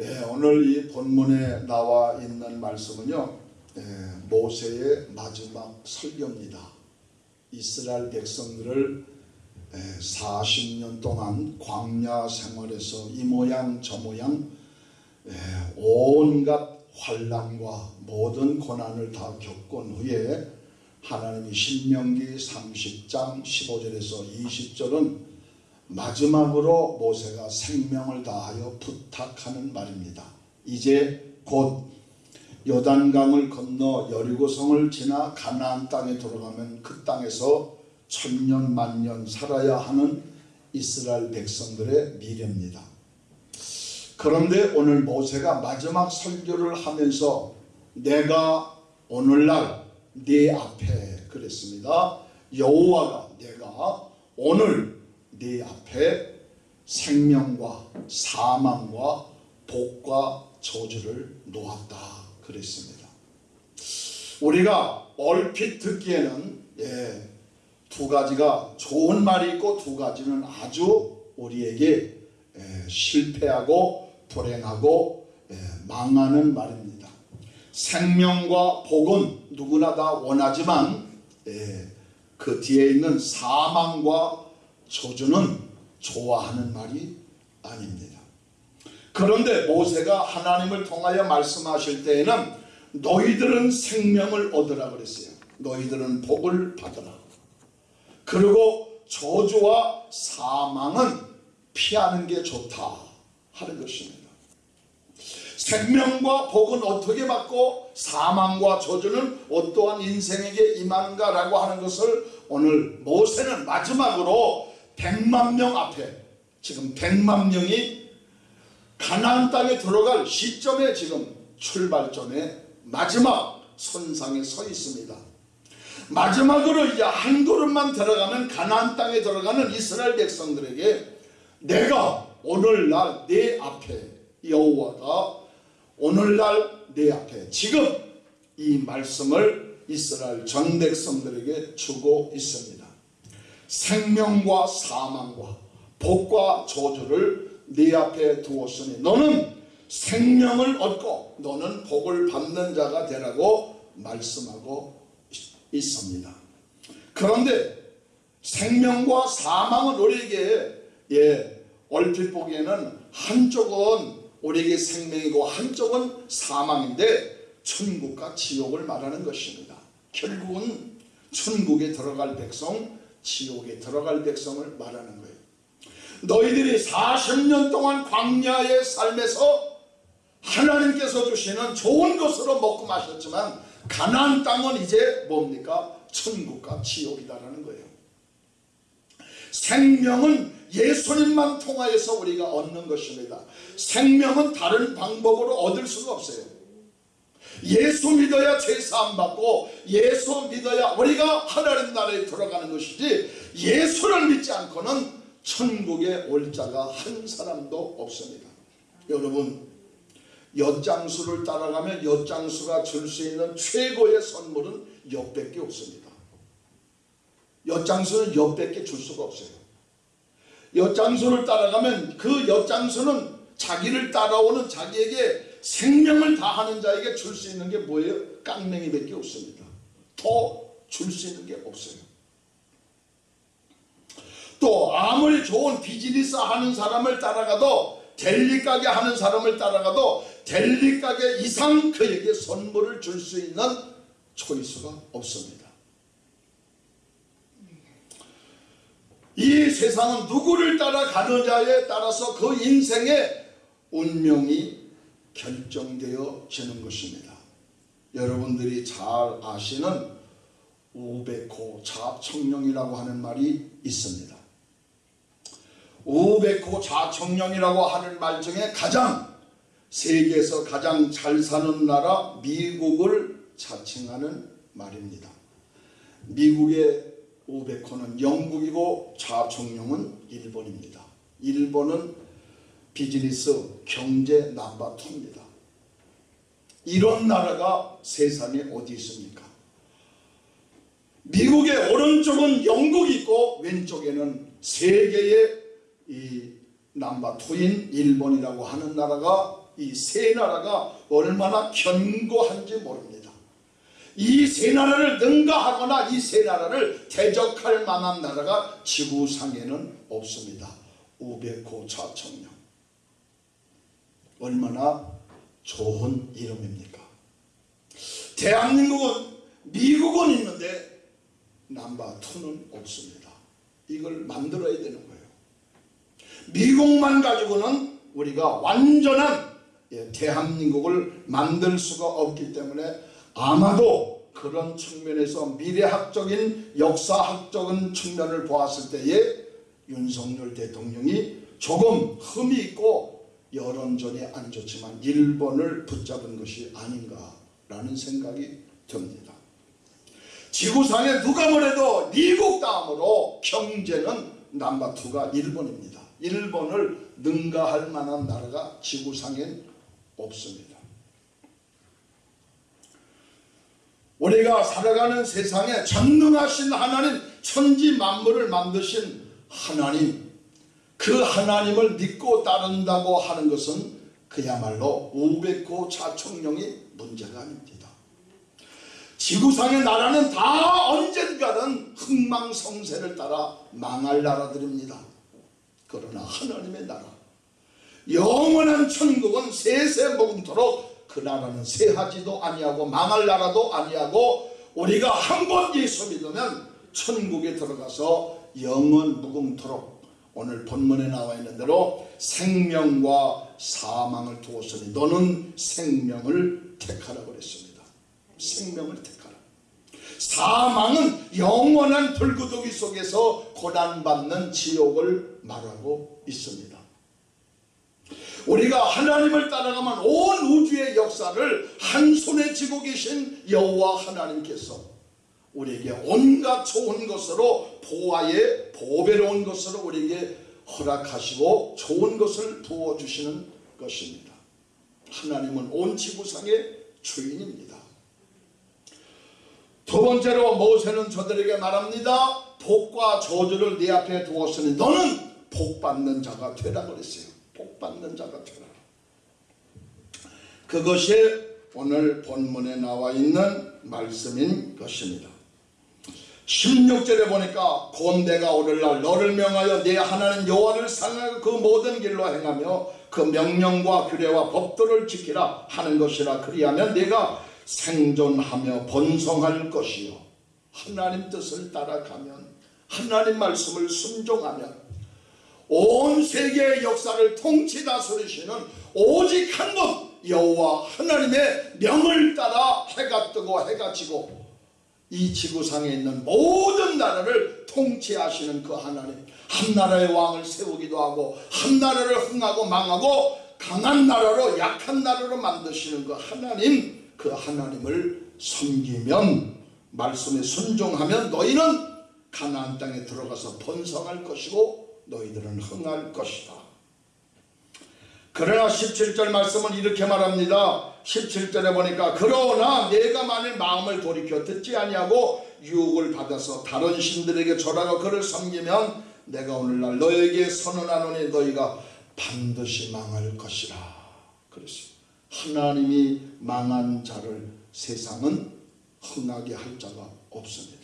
네, 오늘 이 본문에 나와 있는 말씀은요. 예, 모세의 마지막 설교입니다. 이스라엘 백성들을 예, 40년 동안 광야 생활에서 이 모양 저 모양 예, 온갖 환란과 모든 고난을 다 겪은 후에 하나님이 신명기 30장 15절에서 20절은 마지막으로 모세가 생명을 다하여 부탁하는 말입니다. 이제 곧 요단강을 건너 여리고성을 지나 가나안 땅에 들어가면 그 땅에서 천년 만년 살아야 하는 이스라엘 백성들의 미래입니다. 그런데 오늘 모세가 마지막 설교를 하면서 내가 오늘날 네 앞에 그랬습니다. 여호와가 내가 오늘 네 앞에 생명과 사망과 복과 저주를 놓았다 그랬습니다. 우리가 얼핏 듣기에는 예, 두 가지가 좋은 말이 있고 두 가지는 아주 우리에게 예, 실패하고 불행하고 예, 망하는 말입니다. 생명과 복은 누구나 다 원하지만 예, 그 뒤에 있는 사망과 저주는 좋아하는 말이 아닙니다. 그런데 모세가 하나님을 통하여 말씀하실 때에는 너희들은 생명을 얻으라 그랬어요. 너희들은 복을 받으라. 그리고 저주와 사망은 피하는 게 좋다 하는 것입니다. 생명과 복은 어떻게 받고 사망과 저주는 어떠한 인생에게 임하는가라고 하는 것을 오늘 모세는 마지막으로 100만 명 앞에 지금 100만 명이 가나안 땅에 들어갈 시점에 지금 출발점에 마지막 선상에 서 있습니다. 마지막으로 이제 한 걸음만 들어가면 가나안 땅에 들어가는 이스라엘 백성들에게 내가 오늘날 내 앞에 여호와가 오늘날 내 앞에 지금 이 말씀을 이스라엘 전 백성들에게 주고 있습니다. 생명과 사망과 복과 저주를 네 앞에 두었으니 너는 생명을 얻고 너는 복을 받는 자가 되라고 말씀하고 있습니다. 그런데 생명과 사망은 우리에게 예, 얼핏 보기에는 한쪽은 우리에게 생명이고 한쪽은 사망인데 천국과 지옥을 말하는 것입니다. 결국은 천국에 들어갈 백성, 지옥에 들어갈 백성을 말하는 거예요. 너희들이 40년 동안 광야의 삶에서 하나님께서 주시는 좋은 것으로 먹고 마셨지만 가나안 땅은 이제 뭡니까? 천국과 지옥이다라는 거예요. 생명은 예수님만 통하여서 우리가 얻는 것입니다. 생명은 다른 방법으로 얻을 수가 없어요. 예수 믿어야 제사함 받고 예수 믿어야 우리가 하나님 나라에 들어가는 것이지 예수를 믿지 않고는 천국에 올 자가 한 사람도 없습니다. 여러분 엿장수를 따라가면 엿장수가 줄 수 있는 최고의 선물은 엿밖에 없습니다. 엿장수는 엿밖에 줄 수가 없어요. 엿장수를 따라가면 그 엿장수는 자기를 따라오는 자기에게 생명을 다하는 자에게 줄 수 있는 게 뭐예요? 깡맹이밖에 없습니다. 더 줄 수 있는 게 없어요. 또 아무리 좋은 비즈니스 하는 사람을 따라가도 델리 가게 하는 사람을 따라가도 델리 가게 이상 그에게 선물을 줄 수 있는 초이스가 없습니다. 이 세상은 누구를 따라가느냐에 따라서 그 인생의 운명이 결정되어지는 것입니다. 여러분들이 잘 아시는 우베코 자청령이라고 하는 말이 있습니다. 우베코 자청령이라고 하는 말 중에 가장 세계에서 가장 잘 사는 나라 미국을 자칭하는 말입니다. 미국의 우베코는 영국이고 좌총령은 일본입니다. 일본은 비즈니스 경제 남바투입니다. 이런 나라가 세상에 어디 있습니까? 미국의 오른쪽은 영국이 있고 왼쪽에는 세계의 이 남바투인 일본이라고 하는 나라가 이 세 나라가 얼마나 견고한지 모릅니다. 이 세 나라를 능가하거나 이 세 나라를 대적할 만한 나라가 지구상에는 없습니다. 우베코 좌청령 얼마나 좋은 이름입니까? 대한민국은 미국은 있는데 남바투는 없습니다. 이걸 만들어야 되는 거예요. 미국만 가지고는 우리가 완전한 예, 대한민국을 만들 수가 없기 때문에 아마도 그런 측면에서 미래학적인 역사학적인 측면을 보았을 때에 윤석열 대통령이 조금 흠이 있고 여론전이 안 좋지만 일본을 붙잡은 것이 아닌가라는 생각이 듭니다. 지구상에 누가 뭐래도 미국 다음으로 경제는 남바투가 일본입니다. 일본을 능가할 만한 나라가 지구상엔 없습니다. 우리가 살아가는 세상에 전능하신 하나님 천지 만물을 만드신 하나님 그 하나님을 믿고 따른다고 하는 것은 그야말로 우백고 자청령이 문제가 아닙니다. 지구상의 나라는 다 언젠가는 흥망성쇠를 따라 망할 나라들입니다. 그러나 하나님의 나라 영원한 천국은 세세 먹음토록 그 나라는 세하지도 아니하고 망할 나라도 아니하고 우리가 한 번 예수 믿으면 천국에 들어가서 영원 무궁토록 오늘 본문에 나와 있는 대로 생명과 사망을 두었으니 너는 생명을 택하라 그랬습니다. 생명을 택하라. 사망은 영원한 불구덩이 속에서 고난받는 지옥을 말하고 있습니다. 우리가 하나님을 따라가면 온 우주의 역사를 한 손에 쥐고 계신 여호와 하나님께서 우리에게 온갖 좋은 것으로 보아의 보배로운 것으로 우리에게 허락하시고 좋은 것을 부어주시는 것입니다. 하나님은 온 지구상의 주인입니다. 두 번째로 모세는 저들에게 말합니다. 복과 저주를 네 앞에 두었으니 너는 복받는 자가 되라 그랬어요. 복받는 자가 되라. 그것이 오늘 본문에 나와 있는 말씀인 것입니다. 16절에 보니까 본대가 오늘날 너를 명하여 내 하나님 여호와를 사랑하고 그 모든 길로 행하며 그 명령과 규례와 법도를 지키라 하는 것이라 그리하면 내가 생존하며 번성할 것이요. 하나님 뜻을 따라가면 하나님 말씀을 순종하면 온 세계의 역사를 통치 다스리시는 오직 한 분 여호와 하나님의 명을 따라 해가 뜨고 해가 지고 이 지구상에 있는 모든 나라를 통치하시는 그 하나님 한 나라의 왕을 세우기도 하고 한 나라를 흥하고 망하고 강한 나라로 약한 나라로 만드시는 그 하나님 그 하나님을 섬기면 말씀에 순종하면 너희는 가나안 땅에 들어가서 번성할 것이고 너희들은 흥할 것이다. 그러나 17절 말씀은 이렇게 말합니다. 17절에 보니까 그러나 내가 만일 마음을 돌이켜 듣지 아니하고 유혹을 받아서 다른 신들에게 절하고 그를 섬기면 내가 오늘날 너에게 선언하노니 너희가 반드시 망할 것이라 그랬어요. 하나님이 망한 자를 세상은 흥하게 할 자가 없습니다.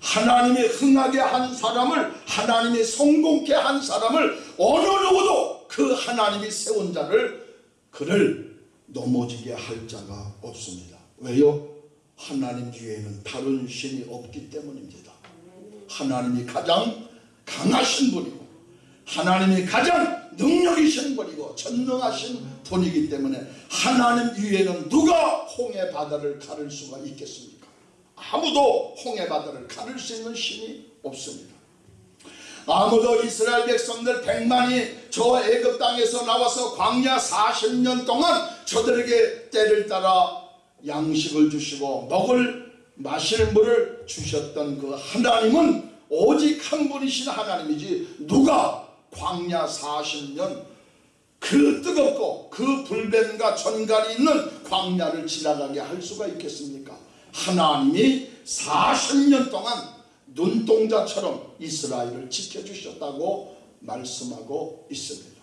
하나님이 흥하게 한 사람을 하나님이 성공케 한 사람을 어느 누구도 그 하나님이 세운 자를 그를 넘어지게 할 자가 없습니다. 왜요? 하나님 뒤에는 다른 신이 없기 때문입니다. 하나님이 가장 강하신 분이고 하나님이 가장 능력이신 분이고 전능하신 분이기 때문에 하나님 위에는 누가 홍해 바다를 가를 수가 있겠습니까? 아무도 홍해 바다를 가를 수 있는 신이 없습니다. 아무도 이스라엘 백성들 백만이 저 애굽 땅에서 나와서 광야 40년 동안 저들에게 때를 따라 양식을 주시고 먹을 마실 물을 주셨던 그 하나님은 오직 한 분이신 하나님이지 누가 광야 40년 그 뜨겁고 그 불뱀과 전갈이 있는 광야를 지나가게 할 수가 있겠습니까? 하나님이 40년 동안 눈동자처럼 이스라엘을 지켜주셨다고 말씀하고 있습니다.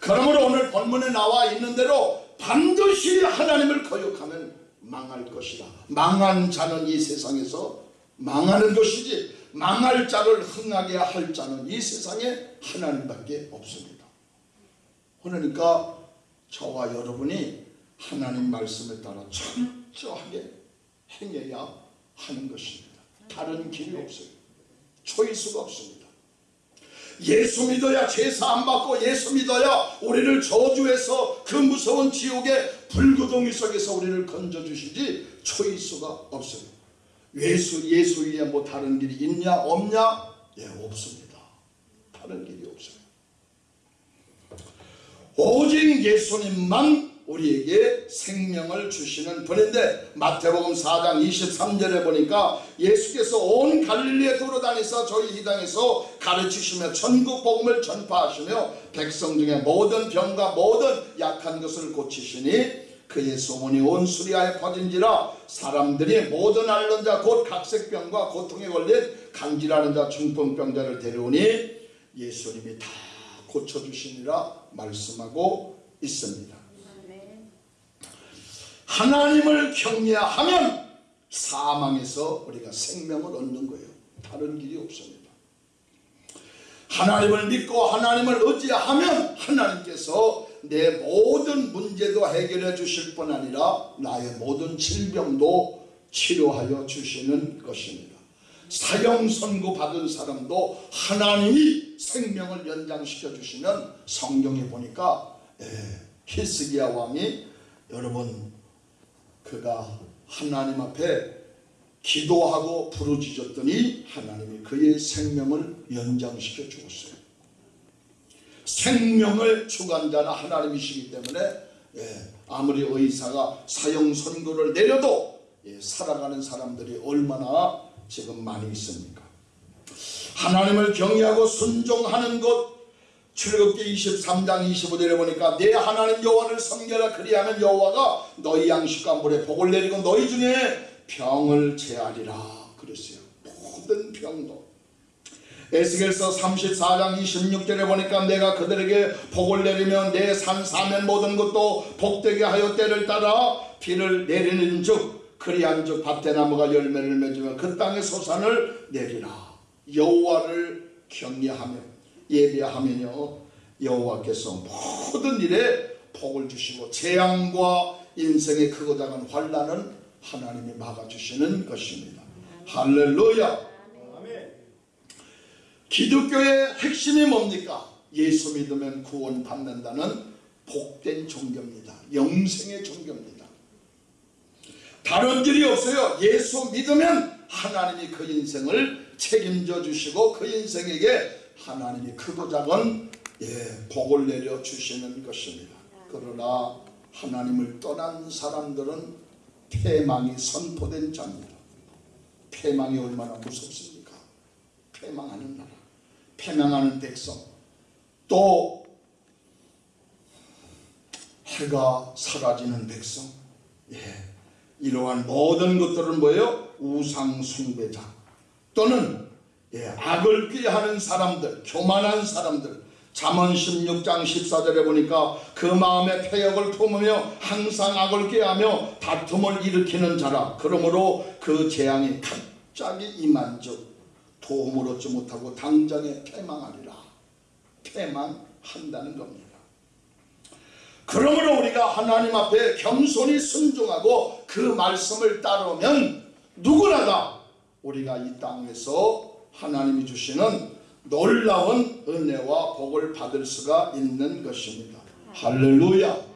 그 그러므로 오늘 본문에 나와 있는 대로 반드시 하나님을 거역하면 망할 것이다. 망한 자는 이 세상에서 망하는 것이지 망할 자를 흥하게 할 자는 이 세상에 하나님밖에 없습니다. 그러니까 저와 여러분이 하나님 말씀에 따라 철저하게 행해야 하는 것입니다. 다른 길이 없어요. 초이수가 없습니다. 예수 믿어야 제사 안 받고 예수 믿어야 우리를 저주해서 그 무서운 지옥의 불구덩이 속에서 우리를 건져주시지 초이수가 없어요. 예수 예수 위에 뭐 다른 길이 있냐 없냐? 예 없습니다. 다른 길이 없어요. 오직 예수님만 우리에게 생명을 주시는 분인데 마태복음 4장 23절에 보니까 예수께서 온 갈릴리에 돌아다니사 저희 이 땅에서 가르치시며 천국 복음을 전파하시며 백성 중에 모든 병과 모든 약한 것을 고치시니 그의 소문이 온 수리아에 퍼진지라 사람들이 모든 앓는 자 곧 각색병과 고통에 걸린 간질하는 자 중풍병자를 데려오니 예수님이 다 고쳐주시니라 말씀하고 있습니다. 하나님을 경외하면 사망에서 우리가 생명을 얻는 거예요. 다른 길이 없습니다. 하나님을 믿고 하나님을 의지하면 하나님께서 내 모든 문제도 해결해 주실 뿐 아니라 나의 모든 질병도 치료하여 주시는 것입니다. 사형 선고 받은 사람도 하나님이 생명을 연장시켜 주시면 성경에 보니까 예, 히스기야 왕이 여러분 그가 하나님 앞에 기도하고 부르짖었더니 하나님이 그의 생명을 연장시켜 주었어요. 생명을 주관자는 하나님이시기 때문에 예, 아무리 의사가 사형 선고를 내려도 예, 살아가는 사람들이 얼마나 지금 많이 있습니까? 하나님을 경외하고 순종하는 것 출애굽기 23장 25절에 보니까 내 하나님 여호와를 섬겨라. 그리하면 여호와가 너희 양식과 물에 복을 내리고 너희 중에 병을 제하리라 그랬어요. 모든 병도. 에스겔서 34장 26절에 보니까 내가 그들에게 복을 내리면 내 산 사면 모든 것도 복되게 하여 때를 따라 비를 내리는 즉 그리한 즉 밭에 나무가 열매를 맺으면 그 땅의 소산을 내리라. 여호와를 경외하며 예배하면요 여호와께서 모든 일에 복을 주시고 재앙과 인생의 크고 작은 환란은 하나님이 막아주시는 것입니다 할렐루야 기독교의 핵심이 뭡니까? 예수 믿으면 구원 받는다는 복된 종교입니다. 영생의 종교입니다. 다른 길이 없어요. 예수 믿으면 하나님이 그 인생을 책임져 주시고 그 인생에게 하나님이 크고 작은 예, 복을 내려 주시는 것입니다. 그러나 하나님을 떠난 사람들은 패망이 선포된 자입니다. 패망이 얼마나 무섭습니까? 패망하는 나라. 패망하는 백성 또 해가 사라지는 백성 예, 이러한 모든 것들은 뭐예요? 우상 숭배자 또는 예, 악을 꾀하는 사람들 교만한 사람들 잠언 16장 14절에 보니까 그 마음에 폐역을 품으며 항상 악을 꾀하며 다툼을 일으키는 자라 그러므로 그 재앙이 갑자기 임한 즉 도움을 얻지 못하고 당장에 패망하리라. 패망한다는 겁니다. 그러므로 우리가 하나님 앞에 겸손히 순종하고 그 말씀을 따르면 누구나가 우리가 이 땅에서 하나님이 주시는 놀라운 은혜와 복을 받을 수가 있는 것입니다. 할렐루야.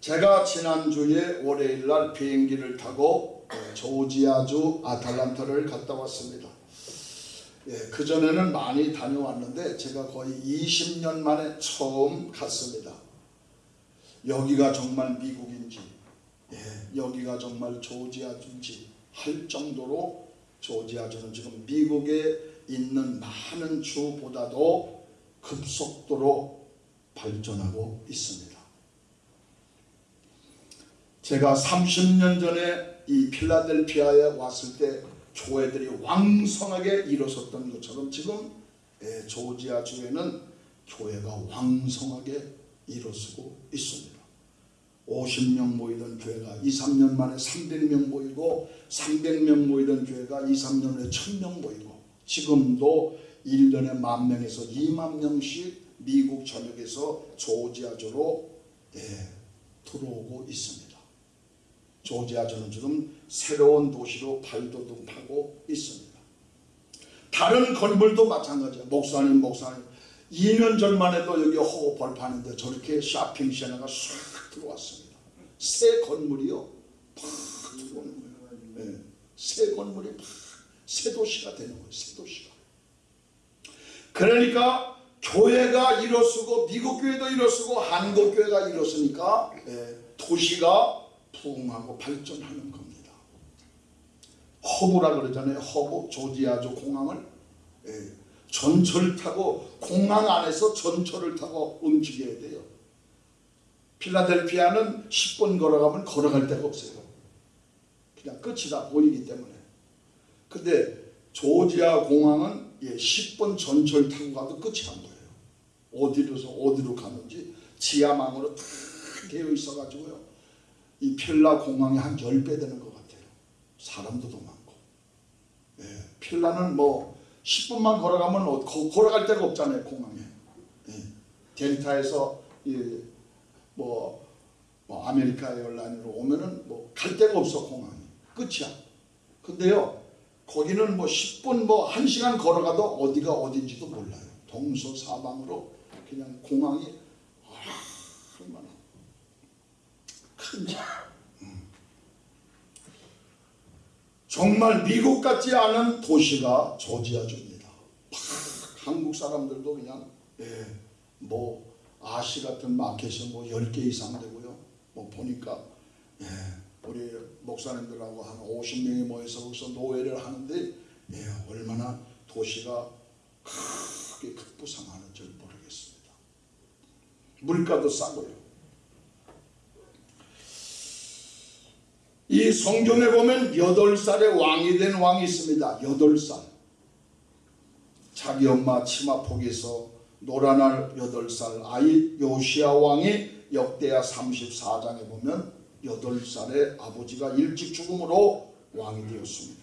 제가 지난주에 월요일날 비행기를 타고 조지아주 아탈란타를 갔다 왔습니다. 예, 그전에는 많이 다녀왔는데 제가 거의 20년 만에 처음 갔습니다. 여기가 정말 미국인지 예, 여기가 정말 조지아주인지 할 정도로 조지아주는 지금 미국에 있는 많은 주보다도 급속도로 발전하고 있습니다. 제가 30년 전에 이 필라델피아에 왔을 때 교회들이 왕성하게 일어섰던 것처럼 지금 예, 조지아 주에는 교회가 왕성하게 일어서고 있습니다. 50명 모이던 교회가 2, 3년 만에 300명 모이고 300명 모이던 교회가 2, 3년 후에 1000명 모이고 지금도 1년에 만 명에서 2만 명씩 미국 전역에서 조지아주로 예, 들어오고 있습니다. 조지아주는 지금 새로운 도시로 발돋움하고 있습니다. 다른 건물도 마찬가지예요. 목사님 목사님 2년 전만 해도 여기 호흡 벌파는데 저렇게 쇼핑센터가 싹 들어왔습니다. 새 건물이요. 팍 들어오는 거예요. 네. 새 건물이 팍 새 도시가 되는 거예요. 새 도시가. 그러니까 교회가 일어서고 미국 교회도 일어서고 한국 교회가 일어서니까 예, 도시가 부흥하고 발전하는 겁니다. 허브라 그러잖아요. 허브 조지아주 공항을 예, 전철 타고 공항 안에서 전철을 타고 움직여야 돼요. 필라델피아는 10분 걸어가면 걸어갈 데가 없어요. 그냥 끝이다 보이기 때문에. 근데 조지아 공항은 예, 10분 전철 타고 가도 끝이 안 보여요. 어디로서 어디로 가는지 지하망으로 다 되어 있어가지고요. 이 필라 공항이 한 10배 되는 것 같아요. 사람도 더 많고. 예, 필라는 뭐 10분만 걸어가면 어- 거- 걸어갈 데가 없잖아요 공항에. 예, 델타에서 예, 뭐, 뭐 아메리카 에어라인으로 오면은 뭐 갈 데가 없어 공항이 끝이야. 근데요 거기는 뭐 10분 뭐 1시간 걸어가도 어디가 어딘지도 몰라요. 동서사방으로 그냥 공항이 얼마나 큰지. 음. 정말 미국 같지 않은 도시가 조지아주입니다. 팍, 한국 사람들도 그냥 예, 뭐 아시 같은 마켓이 뭐 10개 이상 되고요. 뭐 보니까 예, 우리 목사님들하고 한 50명이 모여서 거기서 노예를 하는데 예, 얼마나 도시가 크게 급부상하는지 모르겠습니다. 물가도 싸고요. 이 성경에 보면 8살의 왕이 된 왕이 있습니다. 8살. 자기 엄마 치마폭에서 노란알 8살 아이 요시아 왕이 역대하 34장에 보면 8살의 아버지가 일찍 죽음으로 왕이 되었습니다.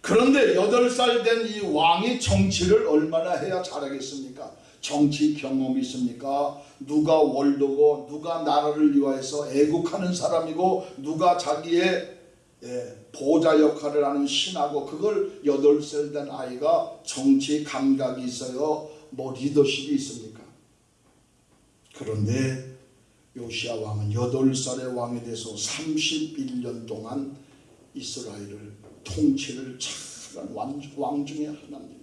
그런데 8살 된 이 왕이 정치를 얼마나 해야 잘하겠습니까? 정치 경험이 있습니까? 누가 월도고 누가 나라를 위하여서 애국하는 사람이고 누가 자기의 예, 보좌 역할을 하는 신하고 그걸 8살 된 아이가 정치 감각이 있어요. 뭐 리더십이 있습니까? 그런데 요시아 왕은 8살의 왕이 돼서 31년 동안 이스라엘을 통치를 잘한 왕- 왕 중에 하나입니다.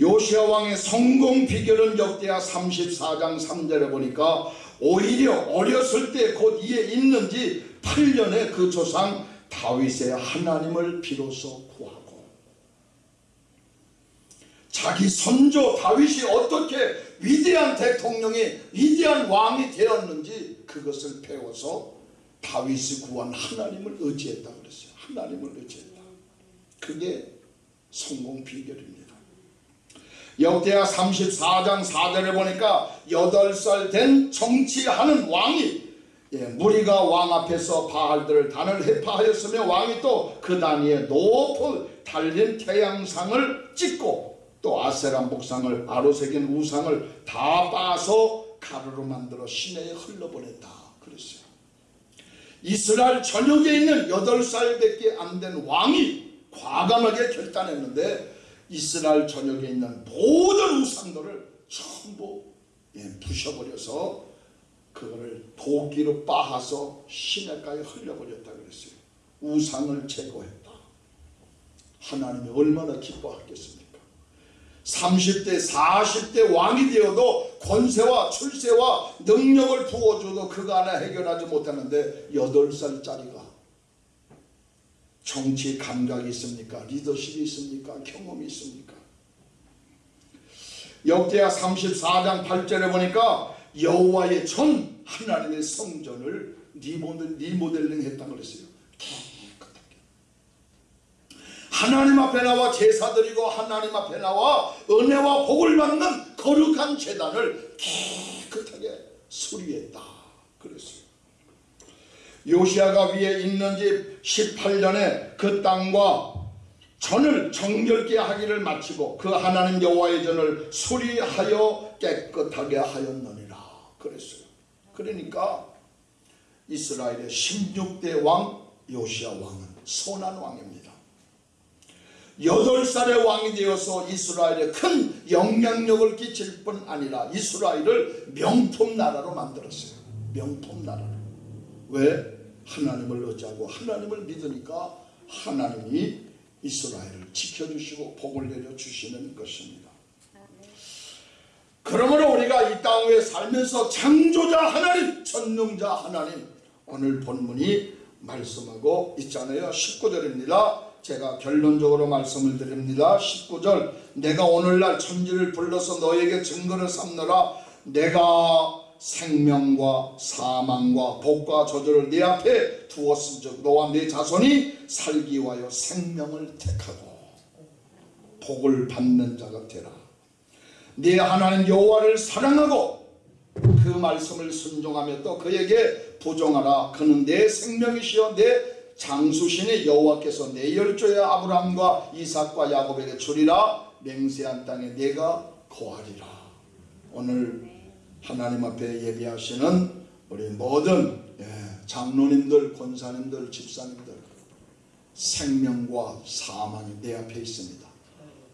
요시아 왕의 성공 비결은 역대하 34장 3절에 보니까 오히려 어렸을 때 곧 이에 있는지 8년에 그 조상 다윗의 하나님을 비로소 구하고 자기 선조 다윗이 어떻게 위대한 대통령이 위대한 왕이 되었는지 그것을 배워서 다윗이 구한 하나님을 의지했다 그랬어요. 하나님을 의지했다. 그게 성공 비결입니다. 역대하 34장 4절에 보니까 8살 된 정치하는 왕이 예, 무리가 왕 앞에서 바알들을 단을 해파하였으며 왕이 또 그 단위에 높은 달린 태양상을 찍고 또 아세라 목상을 아로 새긴 우상을 다 빠서 가루로 만들어 시내에 흘러보냈다 그랬어요. 이스라엘 전역에 있는 8살밖에 안 된 왕이 과감하게 결단했는데 이스라엘 전역에 있는 모든 우상들을 전부 예, 부셔버려서 그거를 도끼로 빻아서 시내가에 흘려버렸다 그랬어요. 우상을 제거했다. 하나님이 얼마나 기뻐하겠습니까? 30대 40대 왕이 되어도 권세와 출세와 능력을 부어줘도 그거 하나 해결하지 못하는데 8살짜리가 정치 감각이 있습니까? 리더십이 있습니까? 경험이 있습니까? 역대하 34장 8절에 보니까 여호와의 전 하나님의 성전을 리모델, 리모델링 했다고 그랬어요. 깨끗 하나님 앞에 나와 제사 드리고 하나님 앞에 나와 은혜와 복을 받는 거룩한 재단을 깨끗하게 수리했다. 그랬어요. 요시아가 위에 있는 집 18년에 그 땅과 전을 정결케 하기를 마치고 그 하나님 여호와의 전을 수리하여 깨끗하게 하였느니라. 그랬어요. 그러니까 이스라엘의 16대 왕 요시아 왕은 선한 왕입니다 여덟 살의 왕이 되어서 이스라엘에 큰 영향력을 끼칠 뿐 아니라 이스라엘을 명품 나라로 만들었어요 명품 나라로 왜? 하나님을 의지하고 하나님을 믿으니까 하나님이 이스라엘을 지켜주시고 복을 내려주시는 것입니다. 그러므로 우리가 이 땅에 살면서 창조자 하나님, 전능자 하나님 오늘 본문이 말씀하고 있잖아요. 19절입니다. 제가 결론적으로 말씀을 드립니다. 19절 내가 오늘날 천지를 불러서 너에게 증거를 삼느라 내가 생명과 사망과 복과 저주를 네 앞에 두었은즉 너와 네 자손이 살기 위하여 생명을 택하고 복을 받는 자가 되라. 네 하나님 여호와를 사랑하고 그 말씀을 순종하며 또 그에게 부정하라. 그는 내 생명이시여 내 장수신의 여호와께서 내 열조의 아브라함과 이삭과 야곱에게 주리라 맹세한 땅에 내가 거하리라. 오늘 하나님 앞에 예비하시는 우리 모든 예, 장로님들, 권사님들, 집사님들 생명과 사망이 내 앞에 있습니다.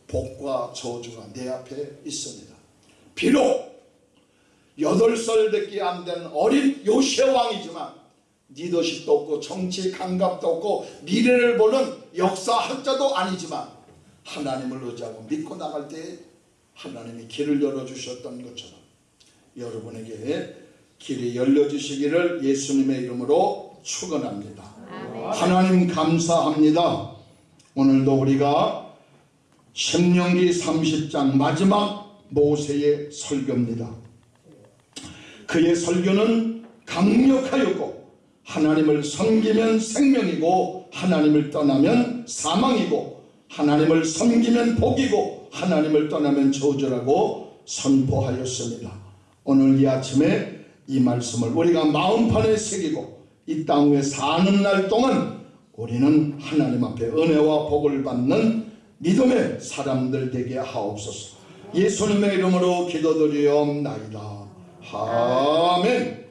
복과 저주가 내 앞에 있습니다. 비록 여덟 살 밖에 안 된 어린 요새 왕이지만 리더십도 없고 정치 감각도 없고 미래를 보는 역사학자도 아니지만 하나님을 의지하고 믿고 나갈 때 하나님이 길을 열어주셨던 것처럼 여러분에게 길이 열려주시기를 예수님의 이름으로 축원합니다. 하나님 감사합니다. 오늘도 우리가 신명기 30장 마지막 모세의 설교입니다. 그의 설교는 강력하였고 하나님을 섬기면 생명이고 하나님을 떠나면 사망이고 하나님을 섬기면 복이고 하나님을 떠나면 저주라고 선포하였습니다. 오늘 이 아침에 이 말씀을 우리가 마음판에 새기고 이 땅 위에 사는 날 동안 우리는 하나님 앞에 은혜와 복을 받는 믿음의 사람들 되게 하옵소서. 예수님의 이름으로 기도드리옵나이다. 아멘.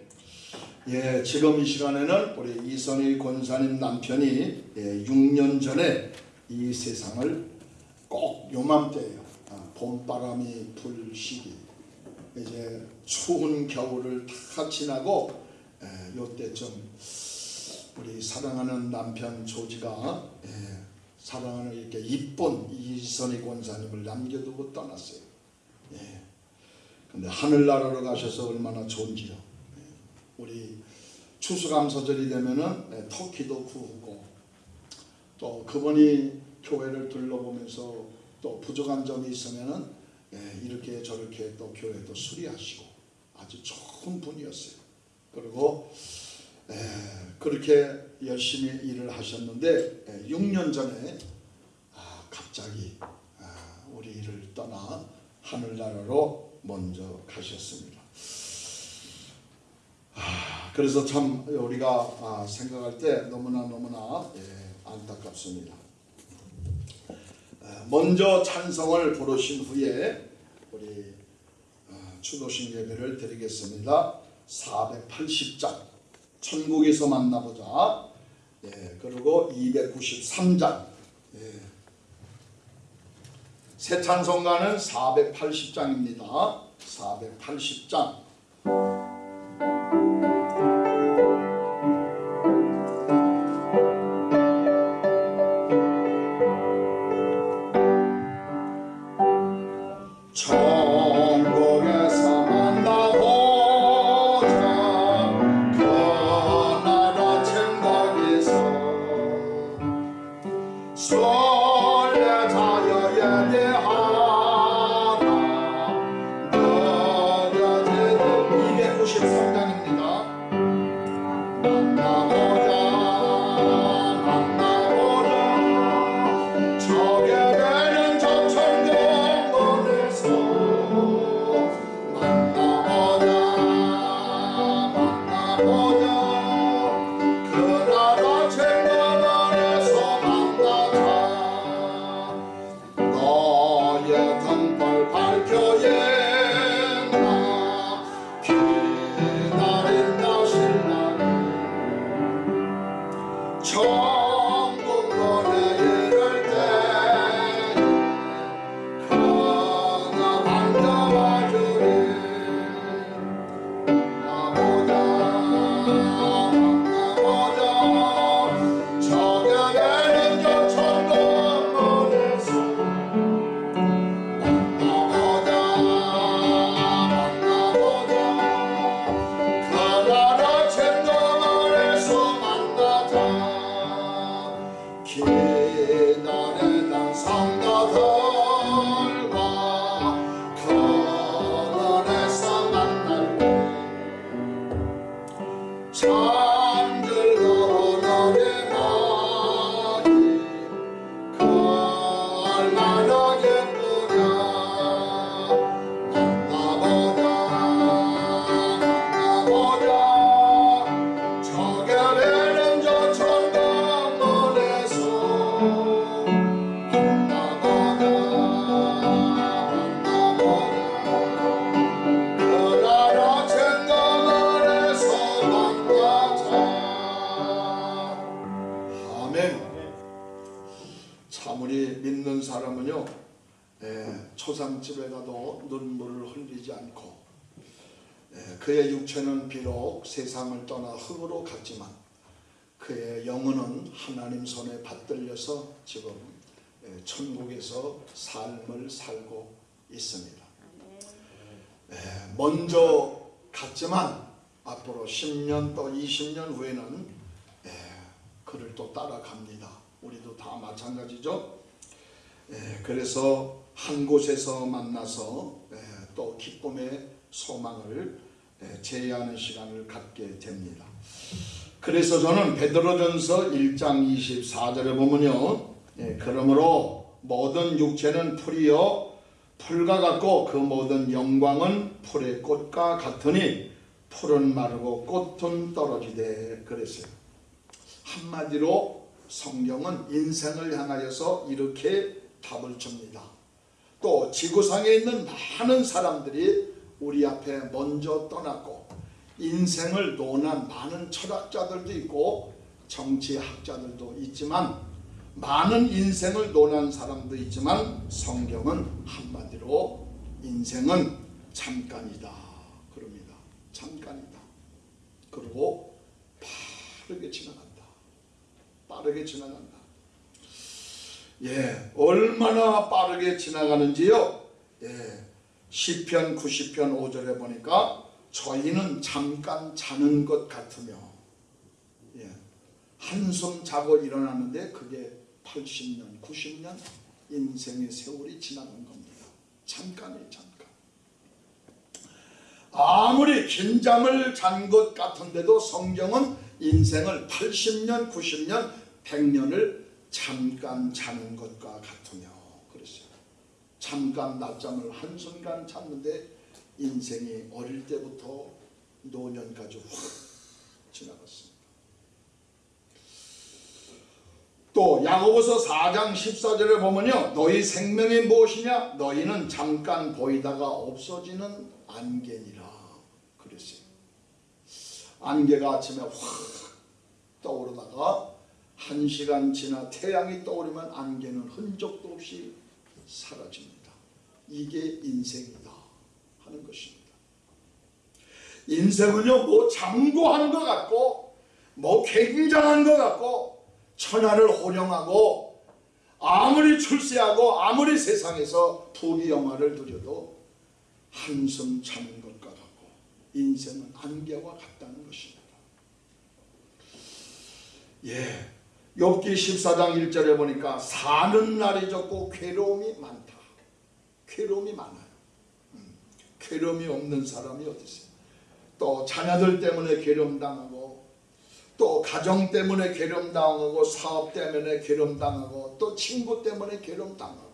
예, 지금 이 시간에는 우리 이선희 권사님 남편이 예, 6년 전에 이 세상을 꼭 요맘때예요. 아, 봄바람이 불 시기. 이제 추운 겨울을 다 지나고 에, 요때쯤 우리 사랑하는 남편 조지가 에, 사랑하는 이렇게 이쁜 이선희 권사님을 남겨두고 떠났어요. 예. 근데 하늘나라로 가셔서 얼마나 좋은지요. 예. 우리 추수감사절이 되면은 예, 터키도 구우고 또 그분이 교회를 둘러보면서 또 부족한 점이 있으면은 예, 이렇게 저렇게 또 교회도 수리하시고 아주 좋은 분이었어요. 그리고 에, 그렇게 열심히 일을 하셨는데 에, 6년 전에 아, 갑자기 아, 우리를 떠나 하늘나라로 먼저 가셨습니다. 아, 그래서 참 우리가 아, 생각할 때 너무나 너무나 예, 안타깝습니다. 먼저 찬성을 부르신 후에 우리 추도신 예배를 드리겠습니다. 480장 천국에서 만나보자. 예, 그리고 293장 예. 새 찬송가는 480장입니다. 480장 흙으로 갔지만 그의 영혼은 하나님 손에 받들려서 지금 예, 천국에서 삶을 살고 있습니다. 예, 먼저 갔지만 앞으로 10년 또 20년 후에는 예, 그를 또 따라갑니다. 우리도 다 마찬가지죠. 예, 그래서 한 곳에서 만나서 예, 또 기쁨의 소망을 예, 제의하는 시간을 갖게 됩니다. 그래서 저는 베드로전서 1장 24절에 보면요. 예, 그러므로 모든 육체는 풀이요 풀과 같고 그 모든 영광은 풀의 꽃과 같으니 풀은 마르고 꽃은 떨어지되 그랬어요. 한마디로 성경은 인생을 향하여서 이렇게 답을 줍니다. 또 지구상에 있는 많은 사람들이 우리 앞에 먼저 떠났고 인생을 논한 많은 철학자들도 있고 정치학자들도 있지만 많은 인생을 논한 사람도 있지만 성경은 한마디로 인생은 잠깐이다 그럽니다. 잠깐이다. 그리고 빠르게 지나간다. 빠르게 지나간다. 예, 얼마나 빠르게 지나가는지요. 예, 시편 90편 5절에 보니까 저희는 잠깐 자는 것 같으며 예, 한숨 자고 일어나는데 그게 80년, 90년 인생의 세월이 지나는 겁니다. 잠깐이에요, 잠깐. 아무리 긴 잠을 잔 것 같은데도 성경은 인생을 80년, 90년, 100년을 잠깐 자는 것과 같으며 그랬어요. 잠깐 낮잠을 한순간 잤는데 인생이 어릴 때부터 노년까지 확 지나갔습니다. 또 야고보서 4장 14절에 보면요. 너희 생명이 무엇이냐? 너희는 잠깐 보이다가 없어지는 안개니라. 그랬어요. 안개가 아침에 확 떠오르다가 한 시간 지나 태양이 떠오르면 안개는 흔적도 없이 사라집니다. 이게 인생이다 하는 것입니다. 인생은요 뭐 장고한 것 같고 뭐 굉장한 것 같고 천하를 호령하고 아무리 출세하고 아무리 세상에서 부귀 영화를 누려도 한숨 자는 것과 같고 인생은 안개와 같다는 것입니다. 예, 욥기 14장 1절에 보니까 사는 날이 적고 괴로움이 많다. 괴로움이 많아요. 음, 괴로움이 없는 사람이 어디 있어요? 또 자녀들 때문에 괴로움 당하고 또 가정 때문에 괴로움 당하고 사업 때문에 괴로움 당하고 또 친구 때문에 괴로움 당하고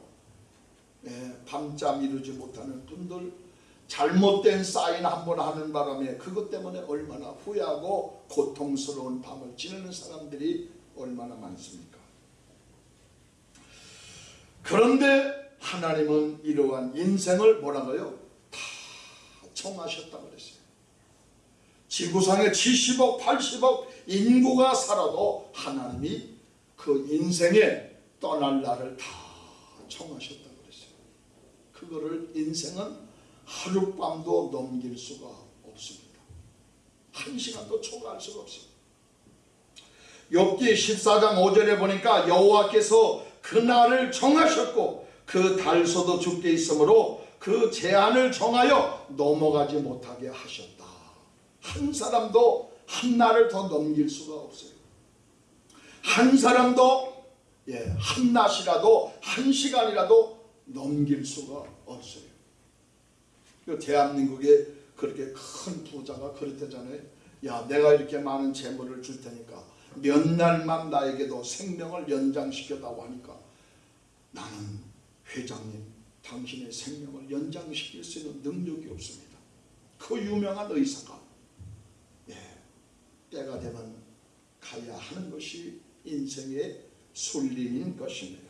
예, 밤잠 이루지 못하는 분들 잘못된 사인 한 번 하는 바람에 그것 때문에 얼마나 후회하고 고통스러운 밤을 지내는 사람들이 얼마나 많습니까? 그런데 하나님은 이러한 인생을 뭐라고요? 다 청하셨다 그랬어요. 지구상에 70억, 80억 인구가 살아도 하나님이 그 인생에 떠날 날을 다 청하셨다 그랬어요. 그거를 인생은 하룻밤도 넘길 수가 없습니다. 한 시간도 초과할 수가 없습니다. 욥기 14장 5절에 보니까 여호와께서 그날을 정하셨고 그 달소도 죽게 있으므로 그 제한을 정하여 넘어가지 못하게 하셨다. 한 사람도 한 날을 더 넘길 수가 없어요. 한 사람도 예, 한 낮이라도 한 시간이라도 넘길 수가 없어요. 그 대한민국에 그렇게 큰 부자가 그랬대잖아요. 야, 내가 이렇게 많은 재물을 줄 테니까 몇 날만 나에게도 생명을 연장시켰다고 하니까 나는 회장님 당신의 생명을 연장시킬 수 있는 능력이 없습니다. 그 유명한 의사가 예, 때가 되면 가야 하는 것이 인생의 순리인 것입니다.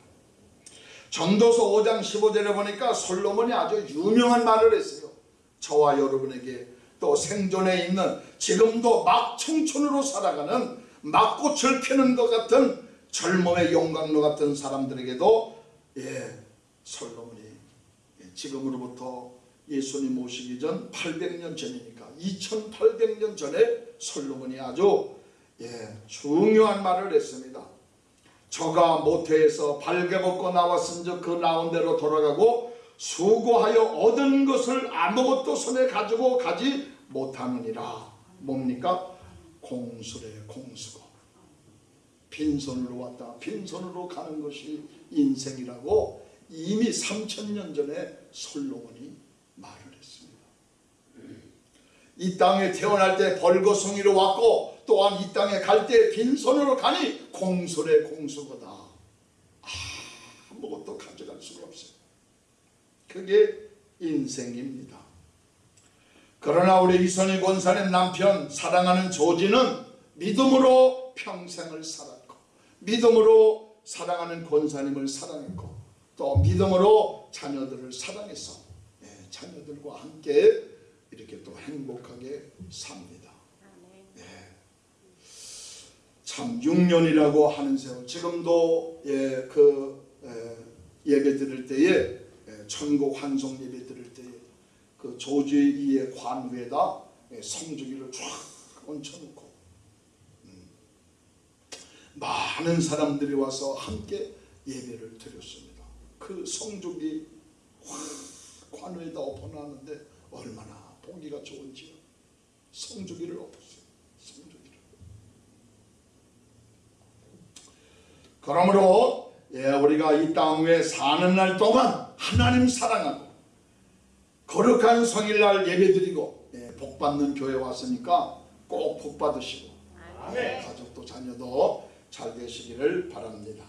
전도서 5장 15절에 보니까 솔로몬이 아주 유명한 말을 했어요. 저와 여러분에게 또 생존에 있는 지금도 막 청춘으로 살아가는 막꽃을 피는 것 같은 젊음의 용광로 같은 사람들에게도 예 솔로몬이 예, 지금으로부터 예수님 오시기 전 800년 전이니까 2800년 전에 솔로몬이 아주 예, 중요한 말을 했습니다. 저가 모태에서 발개 벗고 나왔은 즉 그 나온 대로 돌아가고 수고하여 얻은 것을 아무것도 손에 가지고 가지 못하느니라. 뭡니까? 공수래 공수고 빈손으로 왔다 빈손으로 가는 것이 인생이라고 이미 3천년 전에 솔로몬이 말을 했습니다. 이 땅에 태어날 때 벌거숭이로 왔고 또한 이 땅에 갈 때 빈손으로 가니 공수래 공수거다. 아무것도 가져갈 수가 없어요. 그게 인생입니다. 그러나 우리 이선희 권사님 남편 사랑하는 조지는 믿음으로 평생을 살았고 믿음으로 사랑하는 권사님을 사랑했고 또 믿음으로 자녀들을 사랑해서 예, 자녀들과 함께 이렇게 또 행복하게 삽니다. 예. 참 6년이라고 하는 세월 지금도 예, 그 예, 예배 드릴 때에 예, 천국 환송 예배 드릴 때에 그 조주의 이의 관 위에다 예, 성주기를 쫙 얹혀놓고 음, 많은 사람들이 와서 함께 예배를 드렸습니다. 그 성주기 확 관위에다 엎어놨는데 얼마나 보기가 좋은지요. 성주기를 엎었어요. 성주기를. 그러므로 예, 우리가 이 땅 위에 사는 날 동안 하나님 사랑하고 거룩한 성일날 예배드리고 예, 복 받는 교회 왔으니까 꼭 복 받으시고 가족도 자녀도 잘 되시기를 바랍니다.